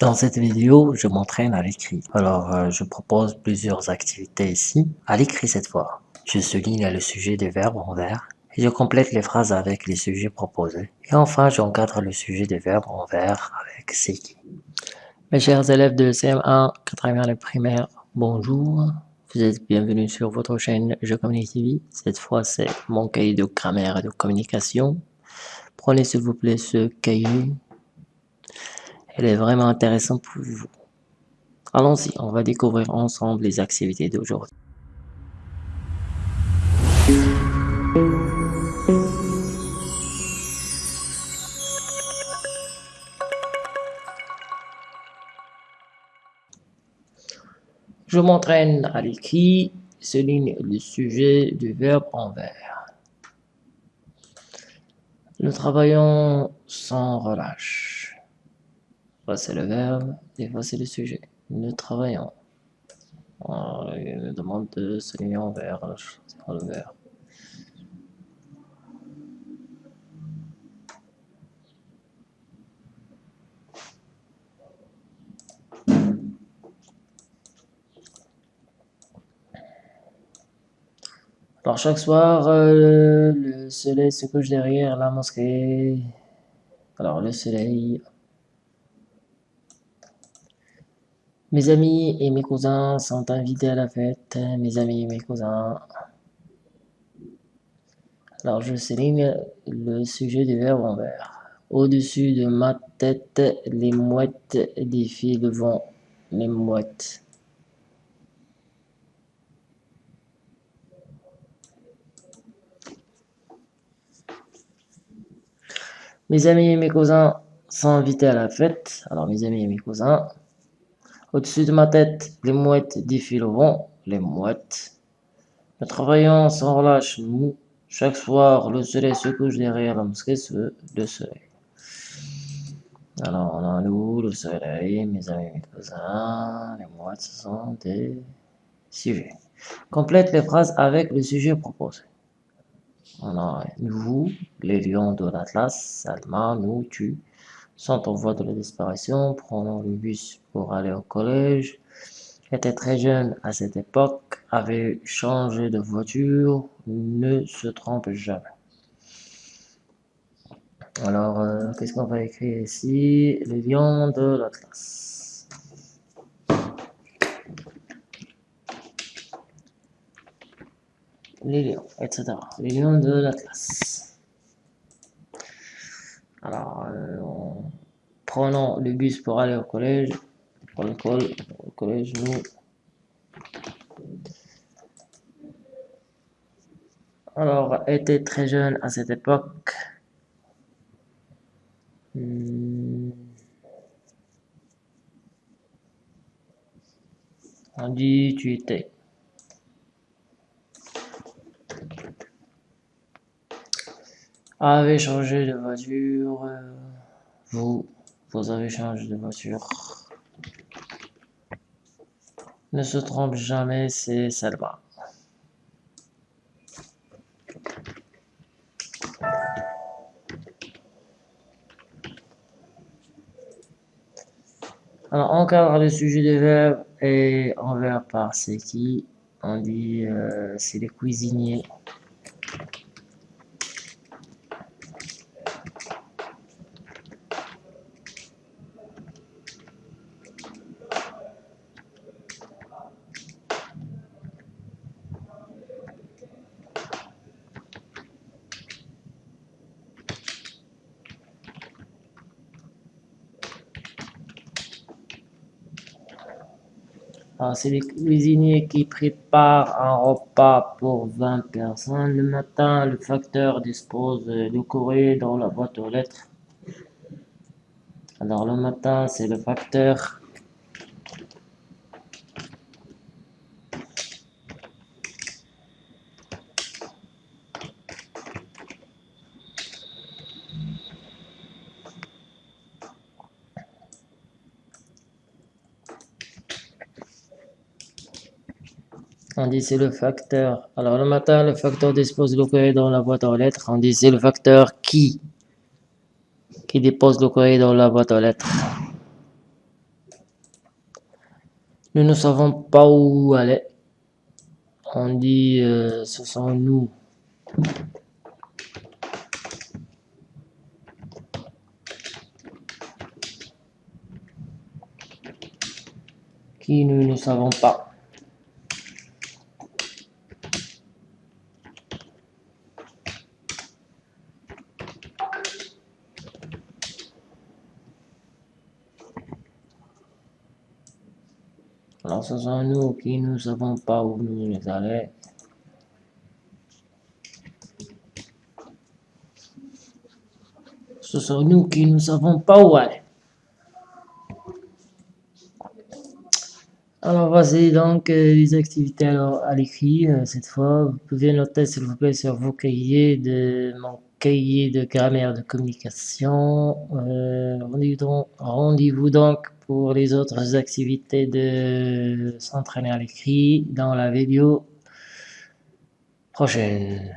Dans cette vidéo, je m'entraîne à l'écrit. Alors, euh, je propose plusieurs activités ici, à l'écrit cette fois. Je souligne le sujet des verbes en vert et je complète les phrases avec les sujets proposés. Et enfin, j'encadre le sujet des verbes en vert avec qui. Mes chers élèves de CM1, 4e primaire, bonjour. Vous êtes bienvenus sur votre chaîne Je Communique TV. Cette fois, c'est mon cahier de grammaire et de communication. Prenez s'il vous plaît ce cahier elle est vraiment intéressante pour vous. Allons-y, on va découvrir ensemble les activités d'aujourd'hui. Je m'entraîne à l'écrit, souligne le sujet du verbe en vert. Nous travaillons sans relâche c'est le verbe, et voici le sujet. Nous travaillons. il me demande de souligner en vert, c'est le. Alors chaque soir, euh, le soleil se couche derrière la mosquée. Alors le soleil Mes amis et mes cousins sont invités à la fête. Mes amis et mes cousins. Alors je souligne le sujet du verbe en vert. Au-dessus de ma tête, les mouettes défilent devant les mouettes. Mes amis et mes cousins sont invités à la fête. Alors mes amis et mes cousins au-dessus de ma tête, les mouettes vent, les mouettes. Nous travaillons sans relâche, nous. Chaque soir, le soleil se couche derrière la mosquée, le soleil. Alors, on a nous, le soleil, mes amis, mes cousins, les mouettes, ce sont des sujets. Complète les phrases avec le sujet proposé. On a nous, les lions de l'Atlas, Salma, nous, tu, sont en voie de la disparition, prenant le bus pour aller au collège. Était très jeune à cette époque, avait changé de voiture, ne se trompe jamais. Alors, euh, qu'est-ce qu'on va écrire ici? Les lions de la classe. Les lions, etc. Les lions de la classe. Alors, euh, prenons le bus pour aller au collège. Pour au collège, nous. Alors, était très jeune à cette époque. Hmm. On dit tu étais. avez changé de voiture. Euh, vous, vous avez changé de voiture. Ne se trompe jamais, c'est Salma. Alors, encadre le sujet des verbes et envers par c'est qui. On dit euh, c'est les cuisiniers. C'est les cuisiniers qui préparent un repas pour 20 personnes. Le matin, le facteur dispose de courrier dans la boîte aux lettres. Alors le matin, c'est le facteur On dit c'est le facteur? Alors le matin, le facteur dispose le courrier dans la boîte aux lettres. On dit c'est le facteur qui? Qui dépose le courrier dans la boîte aux lettres? Nous ne savons pas où aller. On dit euh, ce sont nous. Qui nous ne savons pas. Alors ce sont nous qui ne savons pas où nous aller. Ce sont nous qui ne savons pas où aller. Alors voici donc euh, les activités à l'écrit euh, cette fois. Vous pouvez noter s'il vous plaît sur vos cahiers de mon cahier de grammaire de communication. Euh, rendez-vous donc pour les autres activités de s'entraîner à l'écrit dans la vidéo prochaine.